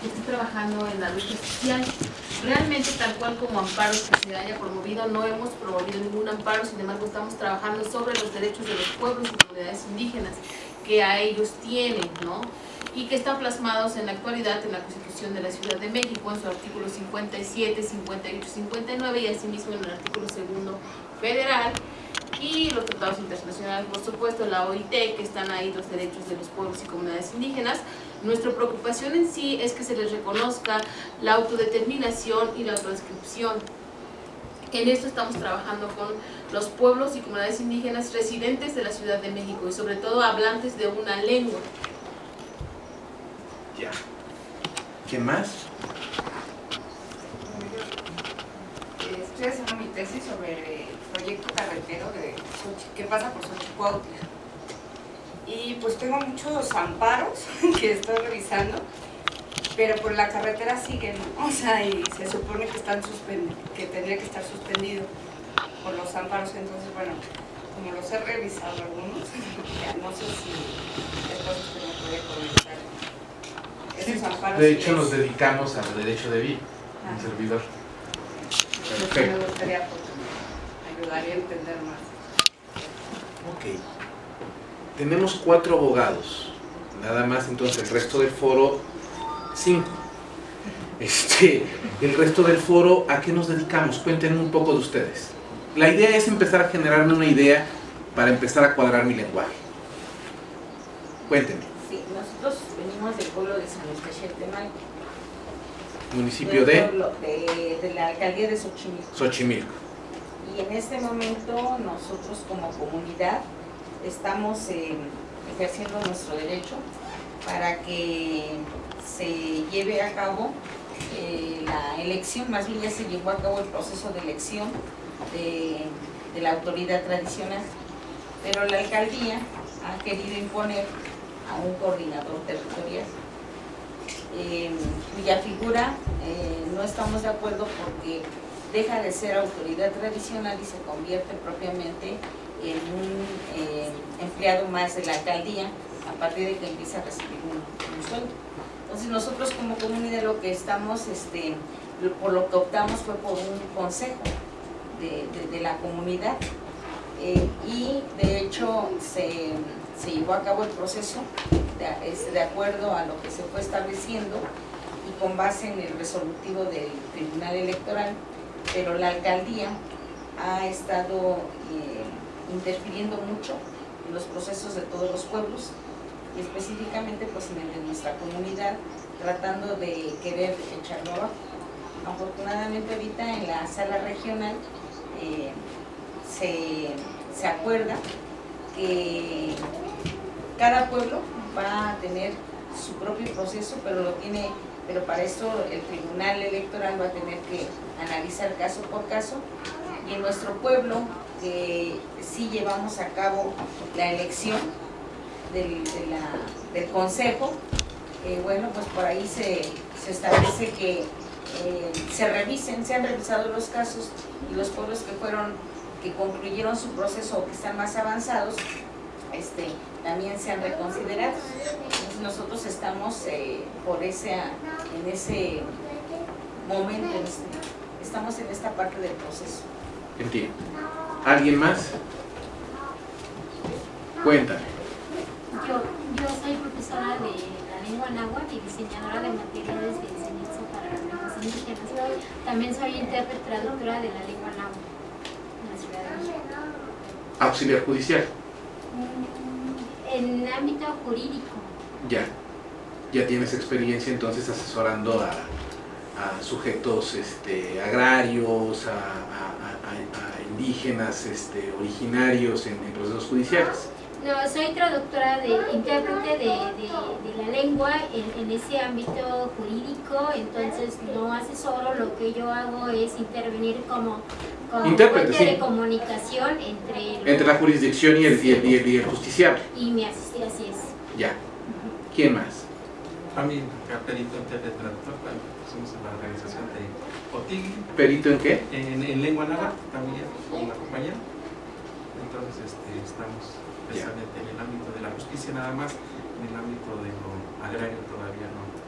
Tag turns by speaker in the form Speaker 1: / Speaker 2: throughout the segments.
Speaker 1: que esté trabajando en la lucha social. Realmente, tal cual como amparos que se haya promovido, no hemos promovido ningún amparo, sin embargo, estamos trabajando sobre los derechos de los pueblos y comunidades indígenas que a ellos tienen, ¿no? y que están plasmados en la actualidad en la Constitución de la Ciudad de México, en su artículo 57, 58, 59 y asimismo en el artículo segundo federal y los tratados internacionales, por supuesto, la OIT, que están ahí los derechos de los pueblos y comunidades indígenas. Nuestra preocupación en sí es que se les reconozca la autodeterminación y la transcripción. En esto estamos trabajando con los pueblos y comunidades indígenas residentes de la Ciudad de México y sobre todo hablantes de una lengua.
Speaker 2: Ya. ¿Qué más?
Speaker 3: Estoy haciendo mi tesis sobre el proyecto carretero de que pasa por Xochicuautla. Y pues tengo muchos amparos que estoy revisando, pero por la carretera siguen, o sea, y se supone que están que tendría que estar suspendido por los amparos, entonces bueno, como los he revisado algunos, no sé si esto se me puede comentar. Esos amparos
Speaker 2: De hecho,
Speaker 3: que
Speaker 2: nos
Speaker 3: es-
Speaker 2: dedicamos al derecho de vida,
Speaker 3: Ah.
Speaker 2: un servidor.
Speaker 3: Entonces,
Speaker 2: Perfecto.
Speaker 3: me gustaría pues, ayudaría a entender más.
Speaker 2: Ok. Tenemos cuatro abogados. Nada más entonces el resto del foro, cinco. Este, el resto del foro, ¿a qué nos dedicamos? Cuéntenme un poco de ustedes. La idea es empezar a generarme una idea para empezar a cuadrar mi lenguaje. Cuéntenme.
Speaker 4: Sí, nosotros venimos del pueblo de San Luis.
Speaker 2: Municipio de
Speaker 4: de, de la alcaldía de Xochimilco.
Speaker 2: Xochimilco.
Speaker 4: Y en este momento nosotros como comunidad estamos eh, ejerciendo nuestro derecho para que se lleve a cabo eh, la elección, más bien ya se llevó a cabo el proceso de elección de, la autoridad tradicional, pero la alcaldía ha querido imponer a un coordinador territorial. Eh, cuya figura eh, no estamos de acuerdo porque deja de ser autoridad tradicional y se convierte propiamente en un eh, empleado más de la alcaldía a partir de que empieza a recibir un, sueldo. Entonces nosotros como comunidad lo que estamos, este, por lo que optamos fue por un consejo de, de- la comunidad Eh, y de hecho se, se llevó a cabo el proceso de, de acuerdo a lo que se fue estableciendo y con base en el resolutivo del Tribunal Electoral, pero la alcaldía ha estado eh, interfiriendo mucho en los procesos de todos los pueblos y específicamente pues en el de nuestra comunidad, tratando de querer echarlo abajo. Afortunadamente ahorita en la sala regional eh, se, se acuerda que cada pueblo va a tener su propio proceso, pero lo tiene, pero para eso el Tribunal Electoral va a tener que analizar caso por caso. En nuestro pueblo, que sí llevamos a cabo la elección del, consejo, eh, bueno, pues por ahí se, establece que eh, se revisen, se han revisado los casos y los pueblos que fueron, que concluyeron su proceso o que están más avanzados, este, también se han reconsiderado. Entonces nosotros estamos eh, por ese, en ese momento, en este- estamos en esta parte del proceso.
Speaker 2: Entiendo. ¿Alguien más? Cuéntame.
Speaker 5: Yo, yo soy profesora de la lengua náhuatl y diseñadora de materiales de enseñanza para las lenguas indígenas. También soy intérprete traductora de la lengua náhuatl en la Ciudad de México.
Speaker 2: Auxiliar judicial.
Speaker 5: Mm, En ámbito jurídico,
Speaker 2: Ya. Ya tienes experiencia entonces asesorando a, a sujetos este, agrarios, a indígenas este, originarios en, en procesos judiciales.
Speaker 5: no, soy traductora de intérprete de, de- de la lengua en, en ese ámbito jurídico, entonces no asesoro, lo que yo hago es intervenir como, como
Speaker 2: Intérprete,
Speaker 5: fuente
Speaker 2: sí.
Speaker 5: de comunicación entre,
Speaker 2: Entre la jurisdicción y el, y el, y el- y el justiciable.
Speaker 5: y mi asistente, así es.
Speaker 2: Ya. ¿Quién más?
Speaker 6: También acá perito intérprete traductor, bueno, somos en la organización de OTIGI,
Speaker 2: ¿Perito en qué?
Speaker 6: en, en lengua náhuatl también con una compañera. Entonces este, estamos precisamente en el ámbito de la justicia nada más, en el ámbito de lo agrario todavía no, no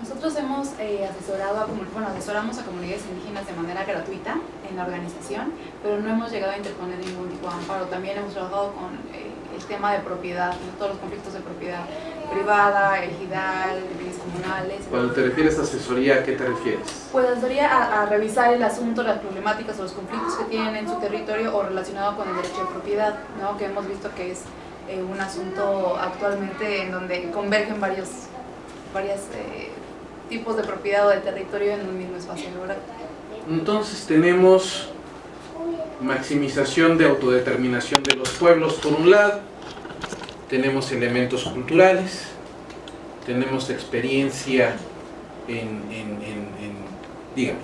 Speaker 7: nosotros hemos eh, asesorado a, bueno, asesoramos a comunidades indígenas de manera gratuita en la organización, pero no hemos llegado a interponer ningún tipo de amparo. También hemos trabajado con eh, el tema de propiedad, todos los conflictos de propiedad privada, ejidal, bienes comunales.
Speaker 2: Cuando te refieres a asesoría, ¿a qué te refieres?
Speaker 7: Pues asesoría a, a revisar el asunto, las problemáticas o los conflictos que tienen en su territorio o relacionado con el derecho de propiedad, ¿no? que hemos visto que es eh, un asunto actualmente en donde convergen varios varios tipos de propiedad o de territorio en un mismo espacio geográfico.
Speaker 2: Entonces tenemos maximización de autodeterminación de los pueblos por un lado, tenemos elementos culturales, tenemos experiencia en, en, en, en dígame.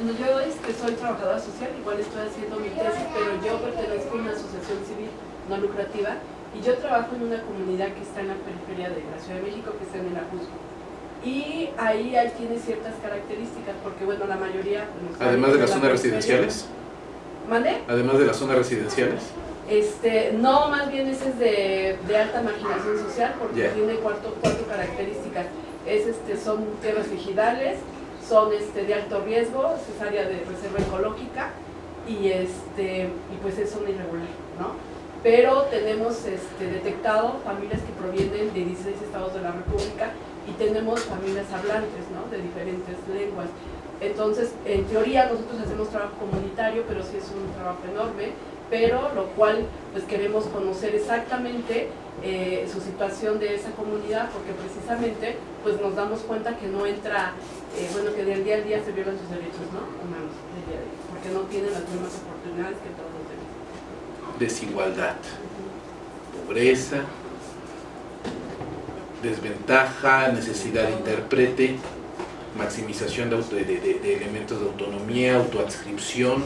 Speaker 1: Bueno, yo este, soy trabajadora social, igual estoy haciendo mi tesis, pero yo pertenezco a una asociación civil no lucrativa y yo trabajo en una comunidad que está en la periferia de la Ciudad de México, que está en el Ajusco. Y ahí, ahí tiene ciertas características, porque bueno, la mayoría...
Speaker 2: Además de las
Speaker 1: la
Speaker 2: zonas residenciales,
Speaker 1: ¿Mande?
Speaker 2: además de las zonas residenciales,
Speaker 1: Este, no, más bien ese es de, de alta marginación social porque tiene cuatro, cuatro características. Es, este, son tierras ejidales, son este, de alto riesgo, es área de reserva ecológica y, este, y pues es zona irregular, ¿no? Pero tenemos este, detectado familias que provienen de 16 estados de la República y tenemos familias hablantes, ¿no? De diferentes lenguas. Entonces, en teoría nosotros hacemos trabajo comunitario, pero sí es un trabajo enorme, pero lo cual pues queremos conocer exactamente eh, su situación de esa comunidad, porque precisamente pues nos damos cuenta que no entra, eh, bueno, que del día al día se violan sus derechos ¿no? humanos, porque no tienen las mismas oportunidades que todos los demás.
Speaker 2: desigualdad, pobreza, desventaja, necesidad de intérprete, maximización de, de- de- de elementos de autonomía, autoadscripción,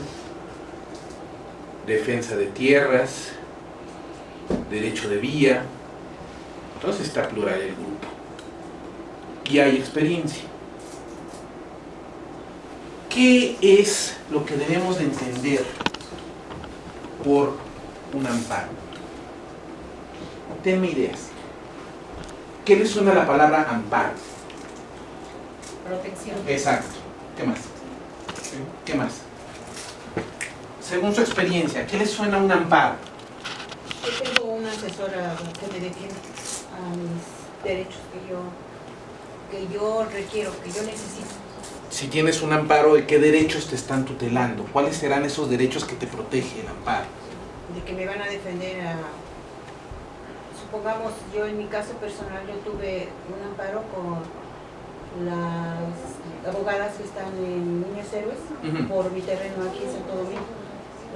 Speaker 2: defensa de tierras, derecho de vía. Entonces está plural el grupo. Y hay experiencia. ¿Qué es lo que debemos de entender por un amparo? Tenme ideas. ¿Qué le suena la palabra amparo?
Speaker 4: Protección.
Speaker 2: Exacto. ¿Qué más? ¿Qué más? Según su experiencia, ¿qué le suena a un amparo?
Speaker 4: Yo tengo una asesora que me defiende a mis derechos que yo, que yo requiero, que yo necesito.
Speaker 2: Si tienes un amparo, ¿de qué derechos te están tutelando? ¿Cuáles serán esos derechos que te protege el amparo?
Speaker 4: de que me van a defender a supongamos yo en mi caso personal yo tuve un amparo con las abogadas que están en Niños Héroes por mi terreno aquí en Santo Domingo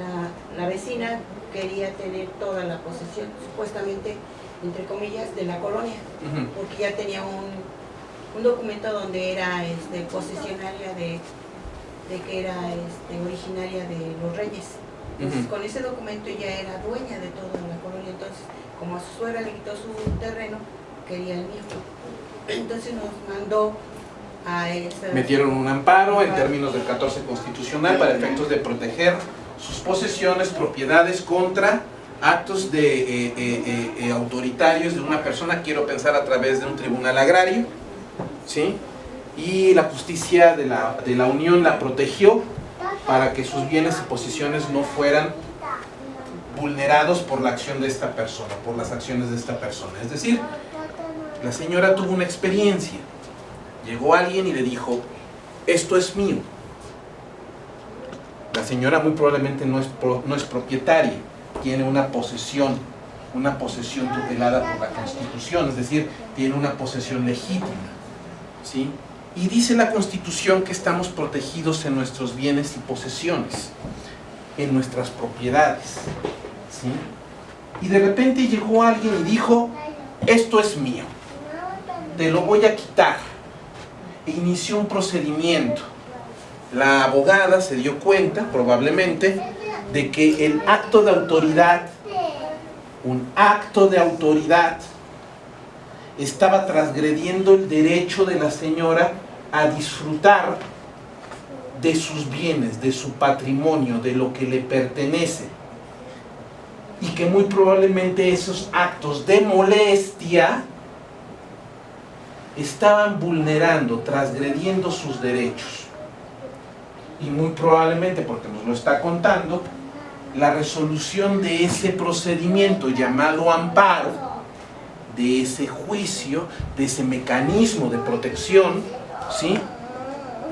Speaker 4: la, la vecina quería tener toda la posesión supuestamente entre comillas de la colonia porque ya tenía un, un documento donde era este, posesionaria de, de que era este, originaria de los reyes. Entonces, con ese documento ya era dueña de toda la colonia. Entonces, como a su suegra le quitó su terreno, quería el mío. Entonces nos mandó a esa...
Speaker 2: Metieron un amparo en términos del 14 constitucional para efectos de proteger sus posesiones, propiedades contra actos de, eh, eh, eh, autoritarios de una persona, quiero pensar a través de un tribunal agrario, ¿sí? y la justicia de la, de la Unión la protegió para que sus bienes y posesiones no fueran vulnerados por la acción de esta persona, por las acciones de esta persona. Es decir, la señora tuvo una experiencia. Llegó alguien y le dijo, esto es mío. La señora muy probablemente no es, no es propietaria, tiene una posesión, una posesión tutelada por la Constitución, es decir, tiene una posesión legítima. ¿sí? Y dice la Constitución que estamos protegidos en nuestros bienes y posesiones, en nuestras propiedades. ¿sí? Y de repente llegó alguien y dijo, esto es mío, te lo voy a quitar. E inició un procedimiento. La abogada se dio cuenta, probablemente, de que el acto de autoridad, un acto de autoridad, estaba transgrediendo el derecho de la señora a disfrutar de sus bienes, de su patrimonio, de lo que le pertenece. Y que muy probablemente esos actos de molestia estaban vulnerando, transgrediendo sus derechos. Y muy probablemente, porque nos lo está contando, la resolución de ese procedimiento llamado amparo, de ese juicio, de ese mecanismo de protección, ¿sí?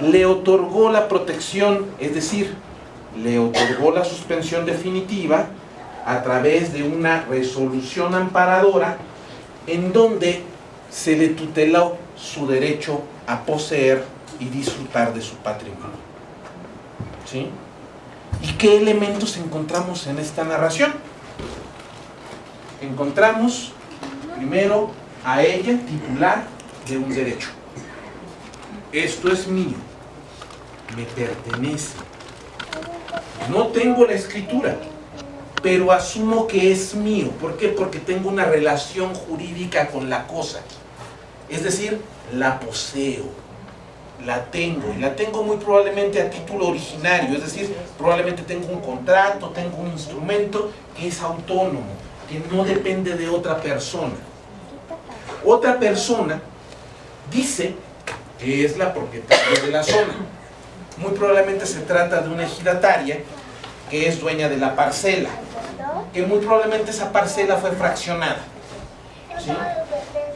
Speaker 2: le otorgó la protección, es decir, le otorgó la suspensión definitiva a través de una resolución amparadora en donde se le tuteló su derecho a poseer y disfrutar de su patrimonio. ¿Sí? ¿Y qué elementos encontramos en esta narración? Encontramos primero a ella titular de un derecho. Esto es mío, me pertenece. No tengo la escritura, pero asumo que es mío. ¿Por qué? Porque tengo una relación jurídica con la cosa. Es decir, la poseo, la tengo, y la tengo muy probablemente a título originario, es decir, probablemente tengo un contrato, tengo un instrumento que es autónomo, que no depende de otra persona. Otra persona dice que es la propietaria de la zona. Muy probablemente se trata de una ejidataria que es dueña de la parcela, que muy probablemente esa parcela fue fraccionada.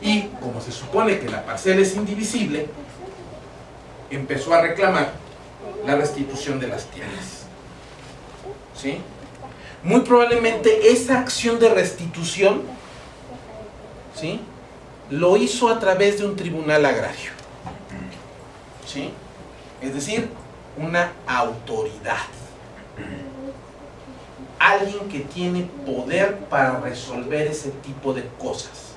Speaker 2: Y como se supone que la parcela es indivisible, empezó a reclamar la restitución de las tierras. ¿Sí? Muy probablemente esa acción de restitución ¿sí? lo hizo a través de un tribunal agrario. ¿Sí? Es decir, una autoridad. Alguien que tiene poder para resolver ese tipo de cosas.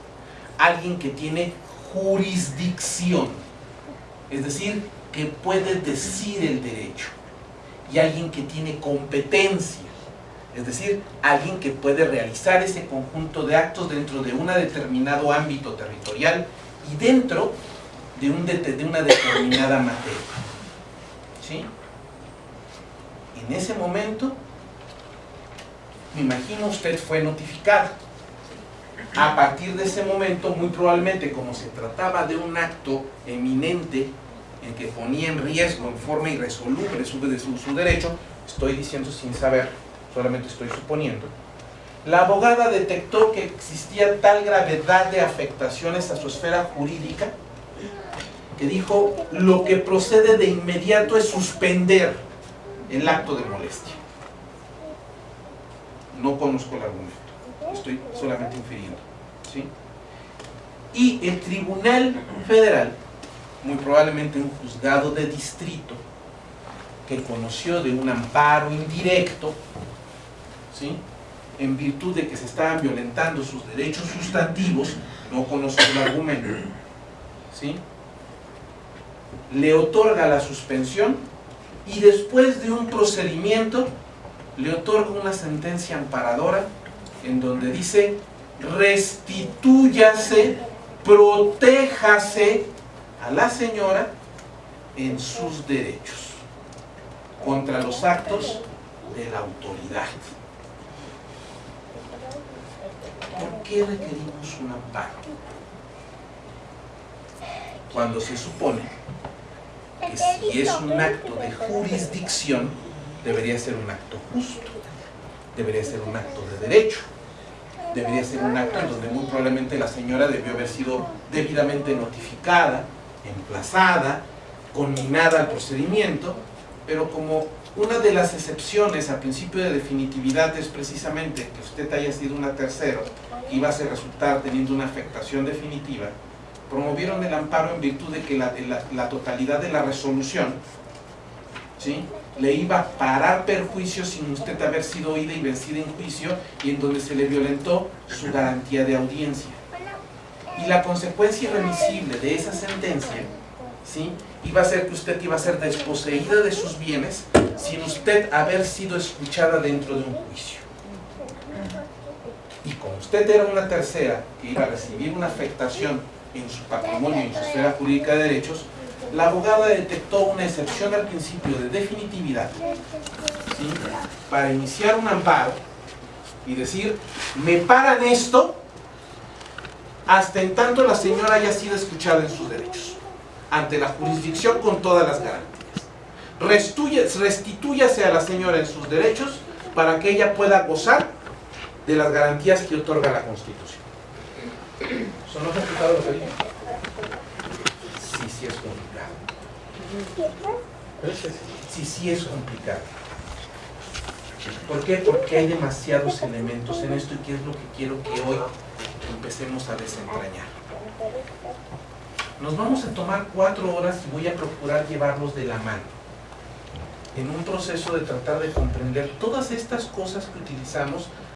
Speaker 2: Alguien que tiene jurisdicción. Es decir, que puede decir el derecho. Y alguien que tiene competencia. Es decir, alguien que puede realizar ese conjunto de actos dentro de un determinado ámbito territorial y dentro de, un de una determinada materia. ¿Sí? En ese momento, me imagino usted fue notificado. A partir de ese momento, muy probablemente, como se trataba de un acto eminente en que ponía en riesgo en forma irresoluble su, su, derecho, estoy diciendo sin saber, solamente estoy suponiendo, la abogada detectó que existía tal gravedad de afectaciones a su esfera jurídica que dijo, lo que procede de inmediato es suspender el acto de molestia. No conozco el argumento, estoy solamente infiriendo. ¿sí? Y el Tribunal Federal, muy probablemente un juzgado de distrito, que conoció de un amparo indirecto, ¿sí? en virtud de que se estaban violentando sus derechos sustantivos, no conozco el argumento, ¿sí? le otorga la suspensión y después de un procedimiento le otorga una sentencia amparadora en donde dice restitúyase, protéjase a la señora en sus derechos contra los actos de la autoridad. ¿Por qué requerimos un amparo? Cuando se supone que si es un acto de jurisdicción, debería ser un acto justo, debería ser un acto de derecho, debería ser un acto en donde muy probablemente la señora debió haber sido debidamente notificada, emplazada, conminada al procedimiento, pero como una de las excepciones al principio de definitividad es precisamente que usted haya sido una tercera y va a resultar teniendo una afectación definitiva, promovieron el amparo en virtud de que la, la, totalidad de la resolución ¿sí? le iba a parar perjuicio sin usted haber sido oída y vencida en juicio y en donde se le violentó su garantía de audiencia. Y la consecuencia irremisible de esa sentencia ¿sí? iba a ser que usted iba a ser desposeída de sus bienes sin usted haber sido escuchada dentro de un juicio. Y como usted era una tercera que iba a recibir una afectación en su patrimonio y en su esfera jurídica de derechos, la abogada detectó una excepción al principio de definitividad para iniciar un amparo y decir, me paran esto hasta en tanto la señora haya sido escuchada en sus derechos, ante la jurisdicción con todas las garantías. Restitúyase a la señora en sus derechos para que ella pueda gozar de las garantías que otorga la Constitución. ¿Son los complicado lo que dije? Sí, sí es complicado. Sí, sí es complicado. ¿Por qué? Porque hay demasiados elementos en esto y qué es lo que quiero que hoy empecemos a desentrañar. Nos vamos a tomar cuatro horas y voy a procurar llevarlos de la mano en un proceso de tratar de comprender todas estas cosas que utilizamos